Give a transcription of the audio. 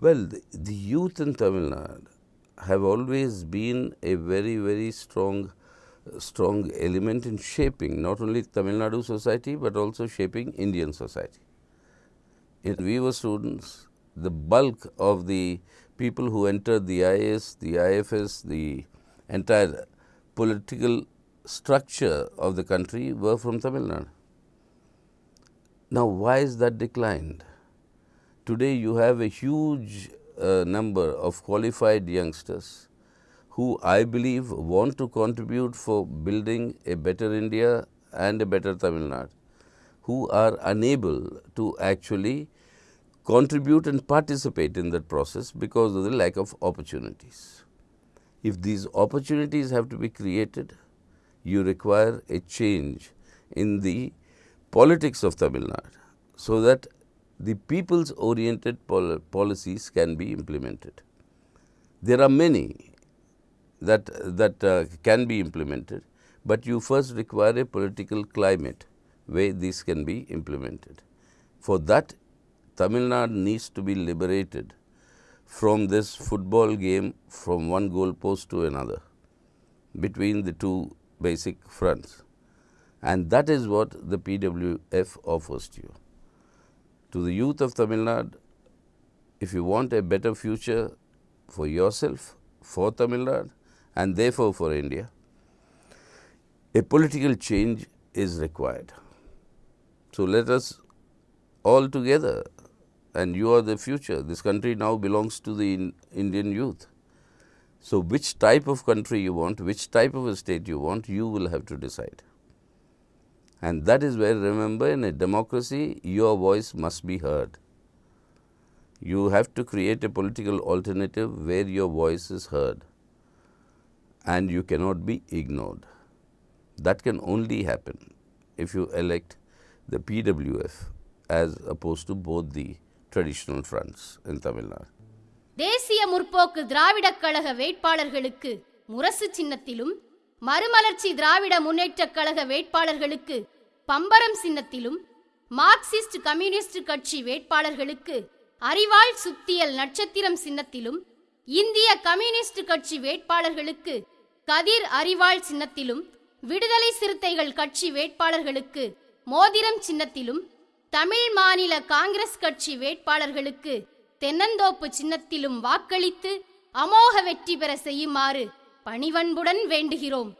Well, the, the youth in Tamil Nadu have always been a very, very strong, strong element in shaping not only Tamil Nadu society, but also shaping Indian society. In we were students, the bulk of the people who entered the IAS, the IFS, the entire political structure of the country were from Tamil Nadu. Now, why is that declined? Today, you have a huge uh, number of qualified youngsters who I believe want to contribute for building a better India and a better Tamil Nadu, who are unable to actually contribute and participate in that process because of the lack of opportunities. If these opportunities have to be created, you require a change in the politics of Tamil Nadu, so that the people's oriented pol policies can be implemented. There are many that, that uh, can be implemented, but you first require a political climate where these can be implemented. For that, Tamil Nadu needs to be liberated from this football game from one goal post to another between the two basic fronts. And that is what the PWF offers to you. To the youth of Tamil Nadu, if you want a better future for yourself, for Tamil Nadu and therefore for India, a political change is required. So, let us all together and you are the future. This country now belongs to the in Indian youth. So, which type of country you want, which type of a state you want, you will have to decide. And that is where remember in a democracy your voice must be heard. You have to create a political alternative where your voice is heard and you cannot be ignored. That can only happen if you elect the PWF as opposed to both the traditional fronts in Tamil Nadu. தேசிய முற்போக்கு திராவிடக் கழக வேட்பாளர்களுக்கு முரசு சின்னத்திலும் மறுமலர்ச்சி திராவிட முன்னேற்றக் கழக வேட்பாளர்களுக்கு பம்பரம் சின்னத்திலும் Marxist communist கட்சி வேட்பாளர்களுக்கு அறிவாள் சுத்தியல் நட்சத்திரம் சின்னத்திலும் இந்திய கம்யூனிஸ்ட் கட்சி வேட்பாளர்களுக்கு கதிர் அறிவாள் சின்னத்திலும் விடுதலை சிறுத்தைகள் கட்சி வேட்பாளர்களுக்கு மோதிரம் சின்னத்திலும் தமிழ் மாநில காங்கிரஸ் கட்சி வேட்பாளர்களுக்கு தென்னந்தோப்பு சின்னத்திலும் வாக்களித்து அமோக வெற்றி பெற செய்யுமாறு பணிவன்புடன் வேண்டுகிறோம்.